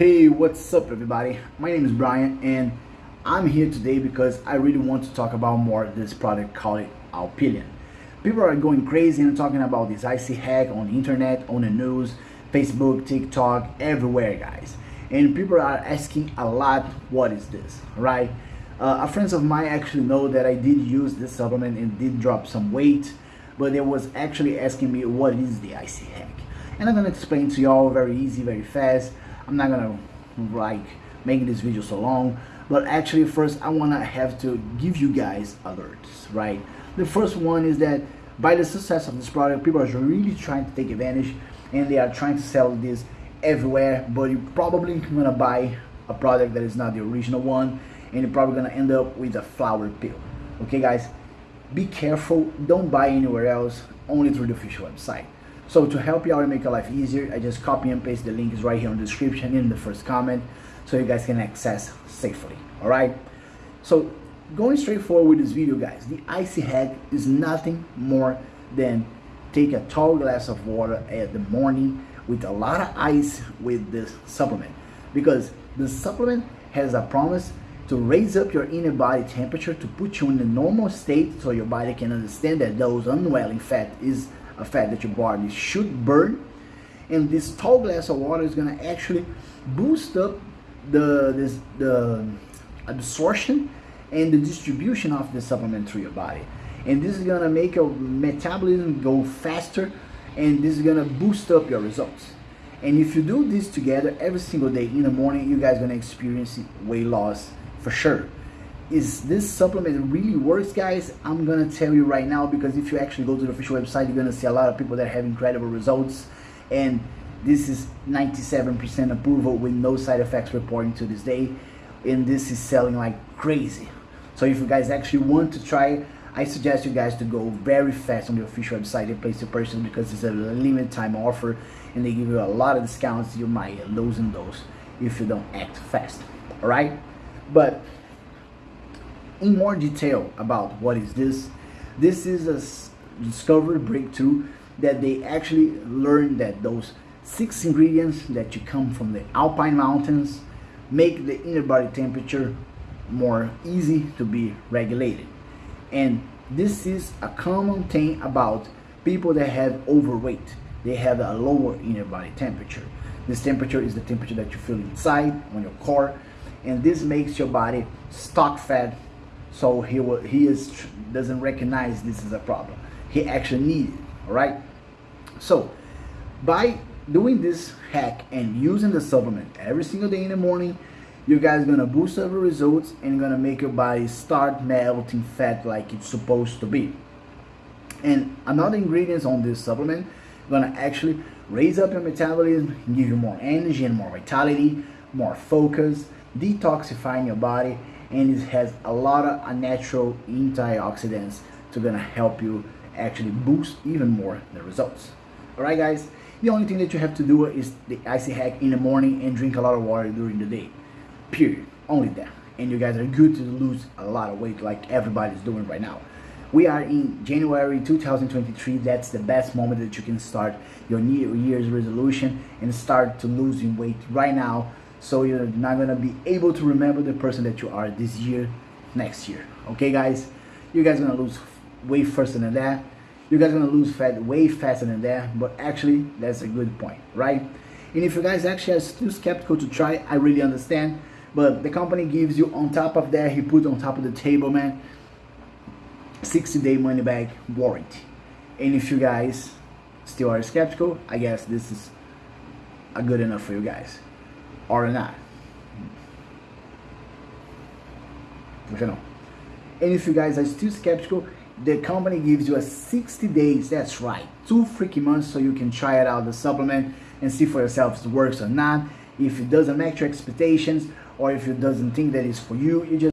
Hey, what's up everybody? My name is Brian and I'm here today because I really want to talk about more this product called Alpilean. People are going crazy and talking about this icy hack on the internet, on the news, Facebook, TikTok, everywhere guys. And people are asking a lot, what is this, right? Uh, a friends of mine actually know that I did use this supplement and did drop some weight, but they was actually asking me what is the icy hack. And I'm gonna explain to y'all very easy, very fast I'm not gonna like make this video so long but actually first I want to have to give you guys alerts right? The first one is that by the success of this product people are really trying to take advantage and they are trying to sell this everywhere but you're probably gonna buy a product that is not the original one and you're probably gonna end up with a flour pill. Okay guys be careful. Don't buy anywhere else only through the official website so to help you out and make your life easier, I just copy and paste the links right here in the description in the first comment so you guys can access safely, all right? So going straight forward with this video, guys, the Icy Hack is nothing more than take a tall glass of water at the morning with a lot of ice with this supplement because the supplement has a promise to raise up your inner body temperature to put you in the normal state so your body can understand that those unwelling fat is a fat that your body should burn. And this tall glass of water is going to actually boost up the this the absorption and the distribution of the supplement through your body. And this is going to make your metabolism go faster and this is going to boost up your results. And if you do this together every single day in the morning you guys going to experience weight loss for sure is this supplement really works guys? I'm gonna tell you right now because if you actually go to the official website you're gonna see a lot of people that have incredible results. And this is 97% approval with no side effects reporting to this day. And this is selling like crazy. So if you guys actually want to try I suggest you guys to go very fast on the official website and place your purchase because it's a limited time offer and they give you a lot of discounts. You might lose in those if you don't act fast. All right? But in more detail about what is this. This is a discovery breakthrough that they actually learned that those six ingredients that you come from the alpine mountains make the inner body temperature more easy to be regulated. And this is a common thing about people that have overweight. They have a lower inner body temperature. This temperature is the temperature that you feel inside on your core and this makes your body stock fat so he he is doesn't recognize this is a problem. He actually needs it. All right. So by doing this hack and using the supplement every single day in the morning, you guys gonna boost your results and gonna make your body start melting fat like it's supposed to be. And another ingredients on this supplement gonna actually raise up your metabolism, give you more energy and more vitality, more focus, detoxifying your body, and it has a lot of natural antioxidants to gonna help you actually boost even more the results. All right guys the only thing that you have to do is the icy hack in the morning and drink a lot of water during the day. Period. Only that. And you guys are good to lose a lot of weight like everybody's doing right now. We are in January 2023 that's the best moment that you can start your new year's resolution and start to losing weight right now so you're not gonna be able to remember the person that you are this year next year. Okay guys? You guys gonna lose way faster than that. You guys gonna lose fat way faster than that but actually that's a good point right? And if you guys actually are still skeptical to try i really understand but the company gives you on top of that he put on top of the table man 60 day money back warranty. And if you guys still are skeptical i guess this is good enough for you guys or not. You know. And if you guys are still skeptical, the company gives you a 60 days, that's right, two freaking months so you can try it out, the supplement, and see for yourself if it works or not. If it doesn't match your expectations, or if it doesn't think that it's for you, you just